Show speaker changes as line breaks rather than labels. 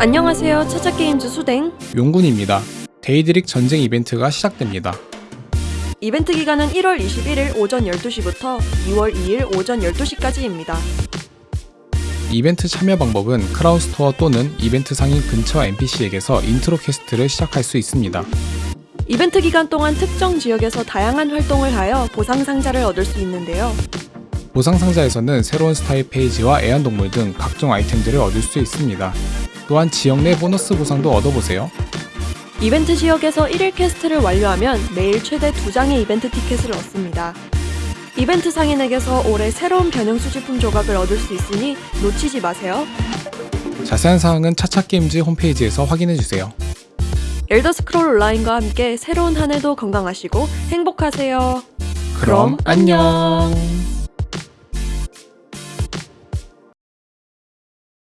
안녕하세요. 차차게임즈 수댕.
용군입니다. 데이드릭 전쟁 이벤트가 시작됩니다.
이벤트 기간은 1월 21일 오전 12시부터 2월 2일 오전 12시까지입니다.
이벤트 참여 방법은 크라운 스토어 또는 이벤트 상인 근처 NPC에게서 intro quest를 시작할 수 있습니다.
이벤트 기간 동안 특정 지역에서 다양한 활동을 하여 보상 상자를 얻을 수 있는데요.
보상 상자에서는 새로운 스타일 페이지와 애완동물 등 각종 아이템들을 얻을 수 있습니다. 또한 지역 내 보너스 보상도 얻어보세요.
이벤트 지역에서 1일 quest를 완료하면 매일 최대 2장의 이벤트 티켓을 얻습니다. 이벤트 상인에게서 올해 새로운 변형 수집품 조각을 얻을 수 있으니 놓치지 마세요.
자세한 사항은 차차게임즈 홈페이지에서 확인해주세요.
엘더 스크롤 온라인과 함께 새로운 한 해도 건강하시고 행복하세요.
그럼 안녕.